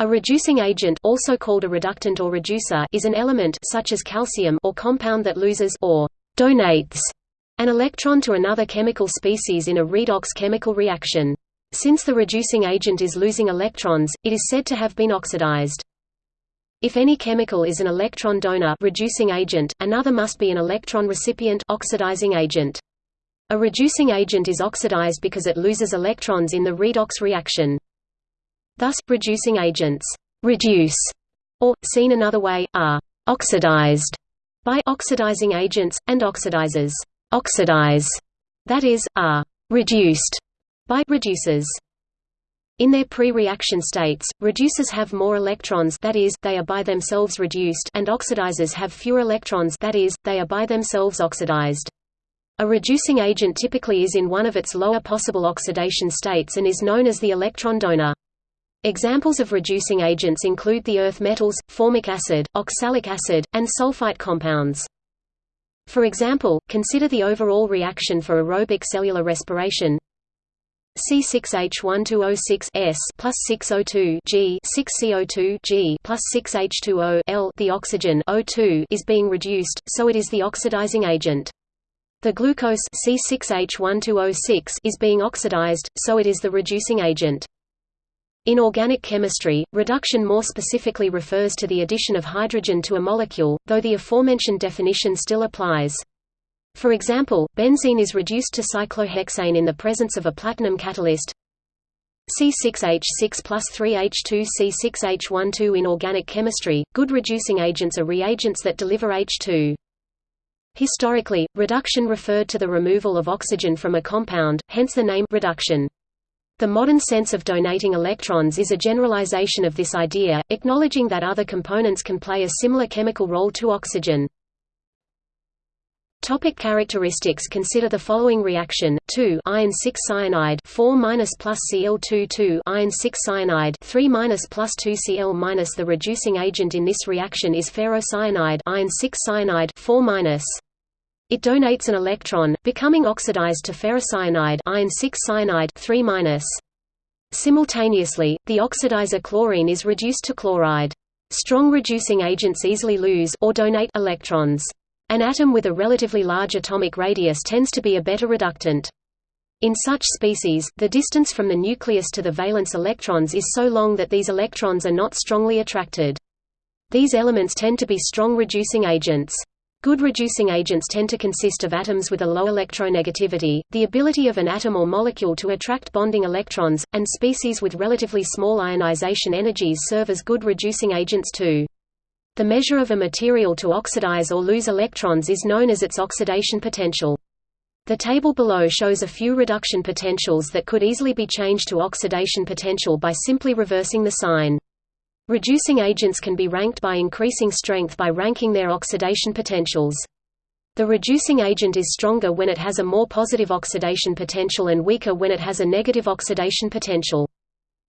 A reducing agent also called a reductant or reducer is an element such as calcium or compound that loses or donates an electron to another chemical species in a redox chemical reaction. Since the reducing agent is losing electrons, it is said to have been oxidized. If any chemical is an electron donor reducing agent, another must be an electron recipient oxidizing agent. A reducing agent is oxidized because it loses electrons in the redox reaction. Thus, reducing agents reduce, or, seen another way, are oxidized by oxidizing agents, and oxidizers oxidize, that is, are reduced by reducers. In their pre-reaction states, reducers have more electrons that is, they are by themselves reduced and oxidizers have fewer electrons that is, they are by themselves oxidized. A reducing agent typically is in one of its lower possible oxidation states and is known as the electron donor. Examples of reducing agents include the earth metals, formic acid, oxalic acid, and sulfite compounds. For example, consider the overall reaction for aerobic cellular respiration C6H1206 S plus 6O2 G 6CO2 G plus 6H2O L the oxygen O2 is being reduced, so it is the oxidizing agent. The glucose C6H1206 is being oxidized, so it is the reducing agent. In organic chemistry, reduction more specifically refers to the addition of hydrogen to a molecule, though the aforementioned definition still applies. For example, benzene is reduced to cyclohexane in the presence of a platinum catalyst C6H6 plus 3H2 C6H12 In organic chemistry, good reducing agents are reagents that deliver H2. Historically, reduction referred to the removal of oxygen from a compound, hence the name reduction. The modern sense of donating electrons is a generalization of this idea, acknowledging that other components can play a similar chemical role to oxygen. Topic characteristics Consider the following reaction: 2 iron 6 cyanide 4 minus plus Cl2 2 iron 6 cyanide 3 minus plus 2 Cl minus. The reducing agent in this reaction is ferrocyanide iron 6 cyanide 4 minus. It donates an electron, becoming oxidized to ferricyanide iron 6 cyanide 3 minus. Simultaneously, the oxidizer chlorine is reduced to chloride. Strong reducing agents easily lose or donate electrons. An atom with a relatively large atomic radius tends to be a better reductant. In such species, the distance from the nucleus to the valence electrons is so long that these electrons are not strongly attracted. These elements tend to be strong reducing agents. Good reducing agents tend to consist of atoms with a low electronegativity, the ability of an atom or molecule to attract bonding electrons, and species with relatively small ionization energies serve as good reducing agents too. The measure of a material to oxidize or lose electrons is known as its oxidation potential. The table below shows a few reduction potentials that could easily be changed to oxidation potential by simply reversing the sign. Reducing agents can be ranked by increasing strength by ranking their oxidation potentials. The reducing agent is stronger when it has a more positive oxidation potential and weaker when it has a negative oxidation potential.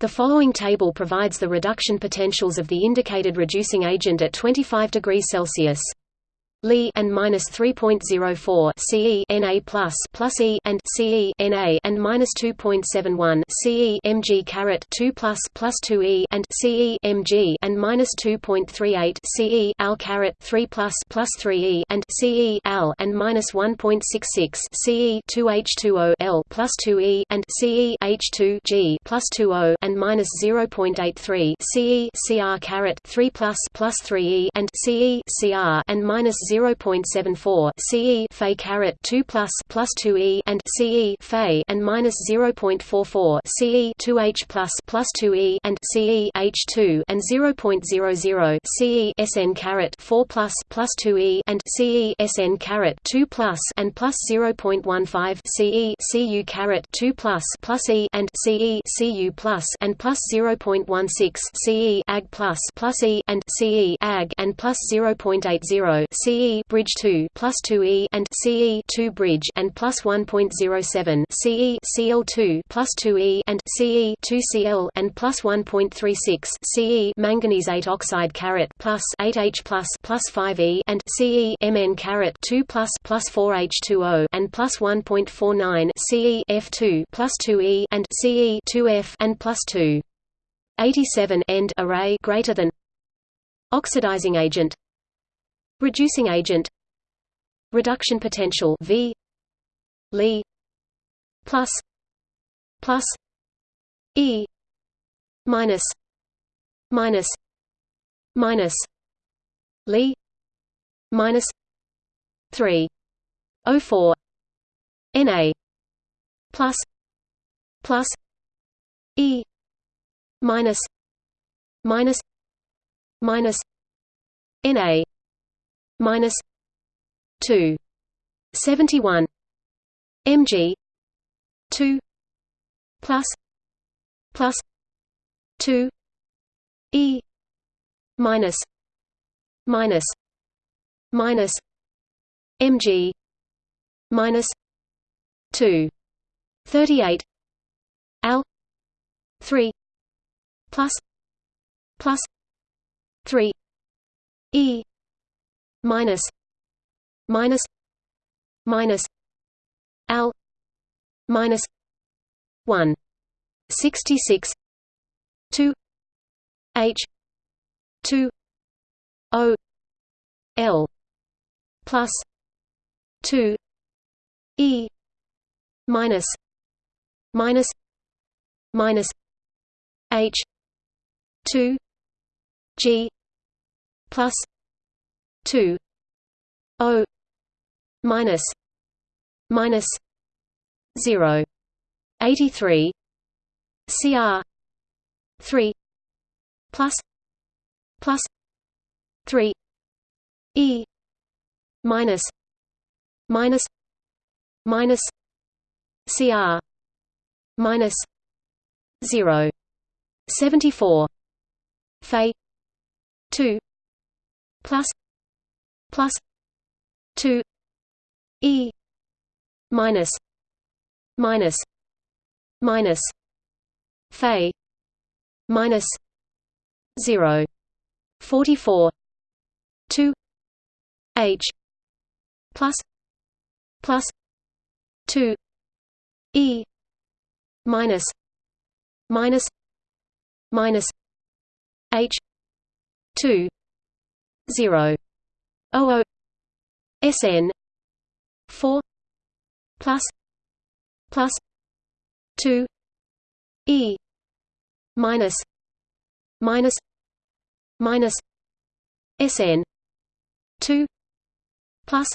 The following table provides the reduction potentials of the indicated reducing agent at 25 degrees Celsius. Li and minus 3.04 Ce Na plus plus E and Ce Na and minus 2.71 Ce Mg caret 2 plus plus 2 E and Ce Mg and minus 2.38 Ce Al caret 3 plus plus 3 E and Ce Al and minus 1.66 Ce 2 H2O L plus 2 E and Ce H2 G plus 2 O and minus 0.83 Ce Cr caret 3 plus plus 3 E and Ce Cr and minus 0.74 CE Fe caret 2 plus plus 2 E and CE Fe and minus 0.44 CE 2H plus plus 2 E and CE H2 and 0.00 CE SN caret 4 plus plus 2 E and CE SN caret 2 plus and plus 0.15 CE CU caret 2 plus plus E and CE CU plus and plus 0.16 CE Ag plus plus E and CE Ag and plus 0.80 CE CE bridge 2 plus 2E and CE 2 bridge and plus 1.07 CE Cl2 plus 2E and CE 2 Cl and plus 1.36 CE manganese 8 oxide caret plus 8H plus plus 5E and CE Mn caret 2 plus plus 4H2O and plus 1.49 CE F2 plus 2E and CE 2F and plus 2 87 end array greater than oxidizing agent reducing agent. Reduction potential V. Li. Plus. Plus. E. Minus. Minus. Minus. Li. Minus. Three. O four. Na plus. Plus. E. Minus. Minus. Minus. Na minus two. Seventy one mg two. Plus. Plus. Two. E. Minus. Minus. Minus. Mg minus. 2 38 al 3 plus. Plus. 3 e minus minus minus al minus 1 66 2 h 2 o l plus 2 e minus minus minus h 2 g plus 2 o minus minus 0 83 cr 3 plus plus 3 e minus minus minus cr minus 0 74 Fe 2 plus plus 2 e minus minus minus Fe minus 0 44 2 h plus plus 2 e minus minus minus h 2 0 00 sn 4 plus plus 2 e minus minus minus sn 2 plus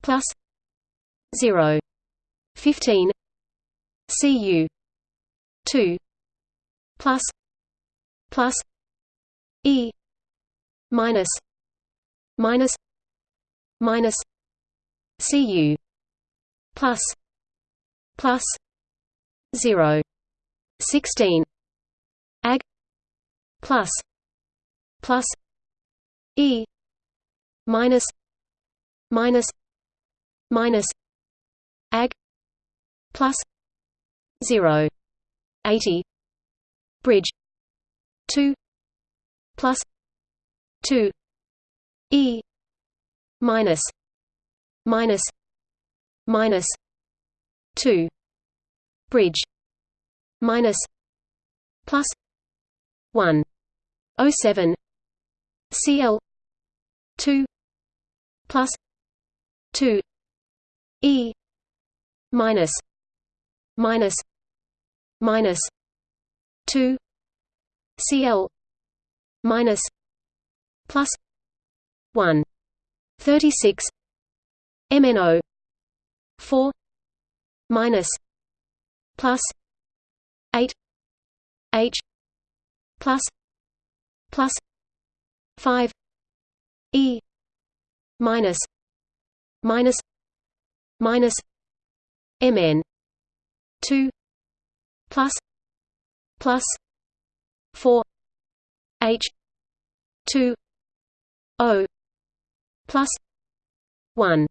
plus 0 15 cu 2 plus plus e minus minus minus cu plus plus 0 16 ag plus plus e minus minus minus ag plus 0 80 bridge 2 plus 2 e minus minus minus 2 bridge minus plus 1 07 cl 2 plus 2 e minus minus minus 2 cl minus plus 1 36 mno 4 minus plus 8 h plus plus 5 e minus minus minus mn 2 plus plus 4 h 2 o plus 1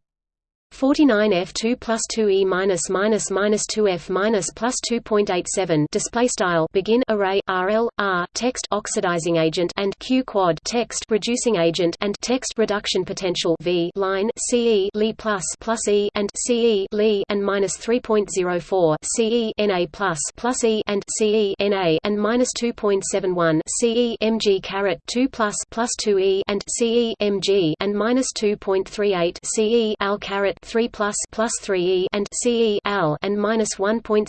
49 F2 plus 2 E minus minus minus 2 F minus plus 2.87 display style begin array RL R text oxidizing agent and Q quad text reducing agent and text reduction potential V line CE Li plus plus E and CE Li and minus 3.04 CE Na plus plus E and CE Na and minus 2.71 CE Mg caret 2 plus plus 2 E and CE Mg and minus 2.38 CE Al caret 3 plus plus 3 E and CE Al and minus 1.66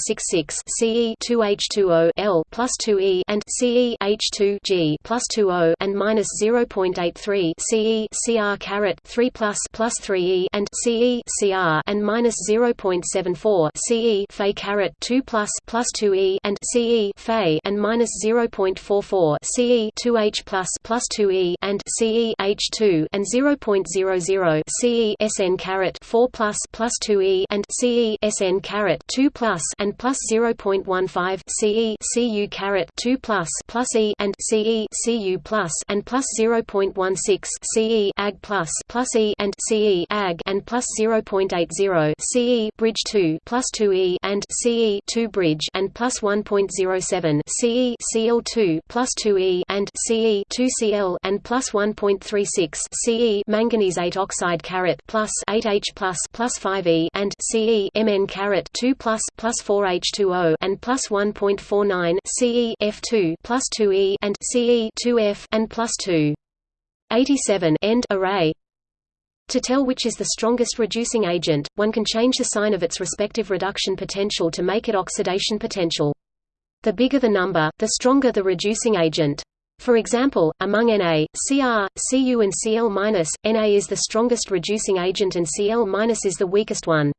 CE 2 H2O L plus 2 E and CE H2 G plus 2 O and minus 0.83 CE CR caret 3 plus plus 3 E and CE CR and minus 0.74 CE Fe caret 2 plus plus 2 E and CE Fe and minus 0.44 CE 2 H plus plus 2 E and CE H2 and 0.00 CE SN caret 4 plus plus 2 E and CE SN caret 2 plus and plus 0.15 CE CU caret 2 plus plus E and CE CU plus and plus 0.16 CE Ag plus plus E and CE Ag and plus 0.80 CE bridge 2 plus 2 E and CE 2 bridge and plus 1.07 CE Cl2 plus 2 E and CE 2 Cl and plus 1.36 CE manganese 8 oxide caret plus 8H plus plus 5E and Ce Mn caret 2 plus plus 4H2O and plus 1.49 Ce F2 plus 2E and Ce 2F and plus 2. 87 end array. To tell which is the strongest reducing agent, one can change the sign of its respective reduction potential to make it oxidation potential. The bigger the number, the stronger the reducing agent. For example, among Na, Cr, Cu and Cl-, Na is the strongest reducing agent and Cl- is the weakest one.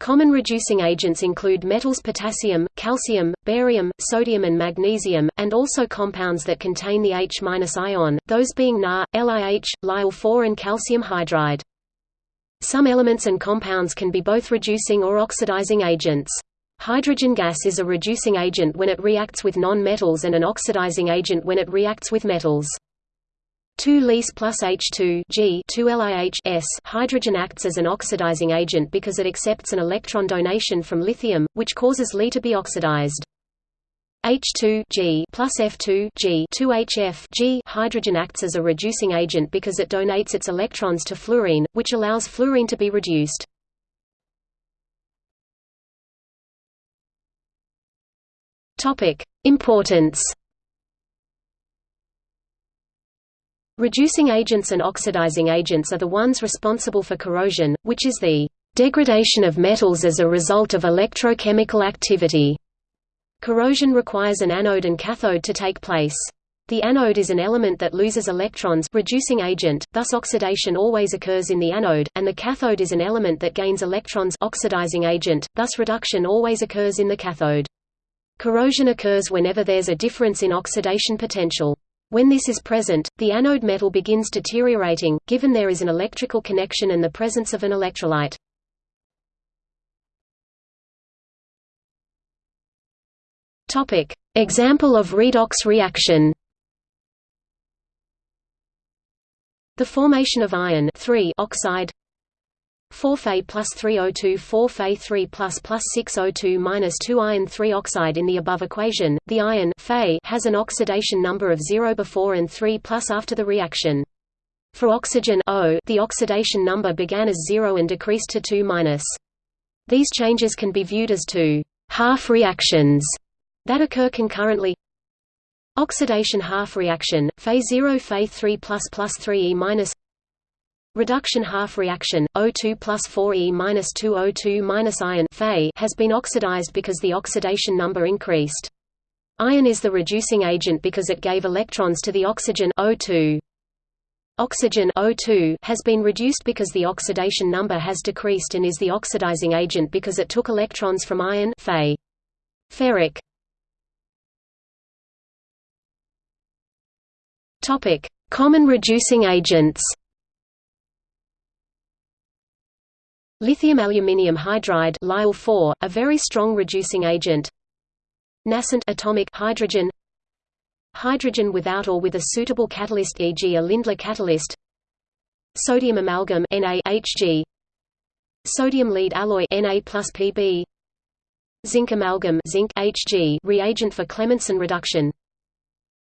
Common reducing agents include metals potassium, calcium, barium, sodium and magnesium, and also compounds that contain the H- ion, those being Na, LiH, Lil4 and calcium hydride. Some elements and compounds can be both reducing or oxidizing agents. Hydrogen gas is a reducing agent when it reacts with non-metals and an oxidizing agent when it reacts with metals. 2 Lis plus H2 G 2 LiH S hydrogen acts as an oxidizing agent because it accepts an electron donation from lithium, which causes Li to be oxidized. H2 G plus F2 G 2 HF G hydrogen acts as a reducing agent because it donates its electrons to fluorine, which allows fluorine to be reduced. Topic: Importance. Reducing agents and oxidizing agents are the ones responsible for corrosion, which is the degradation of metals as a result of electrochemical activity. Corrosion requires an anode and cathode to take place. The anode is an element that loses electrons reducing agent, thus oxidation always occurs in the anode, and the cathode is an element that gains electrons oxidizing agent, thus reduction always occurs in the cathode. Corrosion occurs whenever there's a difference in oxidation potential. When this is present, the anode metal begins deteriorating, given there is an electrical connection and the presence of an electrolyte. Example of redox reaction The formation of iron oxide 4 Fe plus 3O2 4 Fe 3 plus plus 6O2 minus 2 iron 3 oxide in the above equation, the iron Fe has an oxidation number of 0 before and 3 plus after the reaction. For oxygen O, the oxidation number began as 0 and decreased to 2 minus. These changes can be viewed as two half reactions that occur concurrently. Oxidation half reaction, Fe 0 Fe 3 plus plus 3 E minus Reduction half reaction O2 plus 4E minus 2 O2 minus iron has been oxidized because the oxidation number increased. Iron is the reducing agent because it gave electrons to the oxygen O2. Oxygen O2 has been reduced because the oxidation number has decreased and is the oxidizing agent because it took electrons from iron Fe. Ferric Common reducing agents. Lithium aluminium hydride Lil a very strong reducing agent. Nascent atomic hydrogen. Hydrogen without or with a suitable catalyst e.g. a Lindlar catalyst. Sodium amalgam NaHG Sodium lead alloy Na Pb Zinc amalgam zinc Hg reagent for Clemmensen reduction.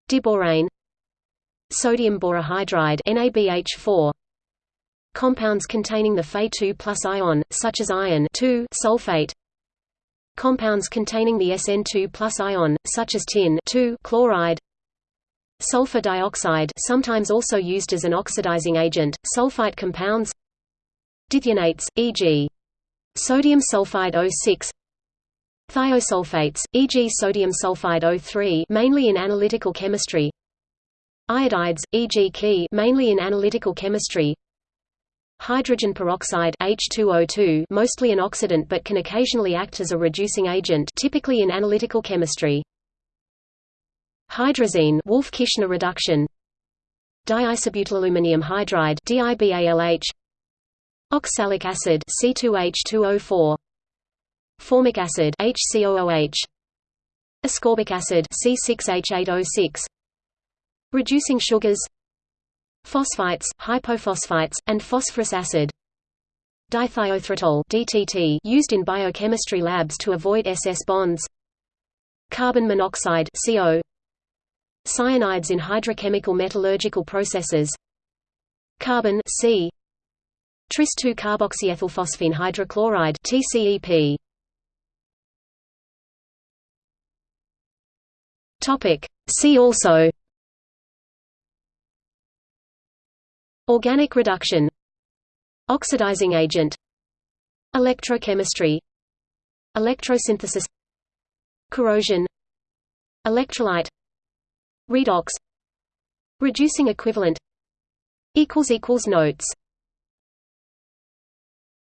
Diborane. Sodium borohydride NaBH4 Compounds containing the Fe2 plus ion, such as iron sulfate Compounds containing the SN2 plus ion, such as tin chloride Sulfur dioxide sometimes also used as an oxidizing agent, sulfite compounds Dithionates, e.g. sodium sulfide O6 Thiosulfates, e.g. sodium sulfide O3 mainly in analytical chemistry Iodides, e.g. Ke mainly in analytical chemistry Hydrogen peroxide H2O2 mostly an oxidant but can occasionally act as a reducing agent typically in analytical chemistry. Hydrazine Wolff-Kishner reduction. Diisobutylaluminium hydride DIBALH Oxalic acid C2H2O4 Formic acid HCOOH Ascorbic acid C6H8O6 Reducing sugars Phosphites, hypophosphites, and phosphorous acid. Dithiothreitol (DTT) used in biochemistry labs to avoid SS bonds. Carbon monoxide (CO). Cyanides in hydrochemical metallurgical processes. Carbon C. Tris-2-carboxyethylphosphine hydrochloride TCEP. Topic. See also Organic reduction. Oxidizing agent. Electrochemistry. Electrosynthesis. Corrosion. Electrolyte. Redox. Reducing equivalent. Notes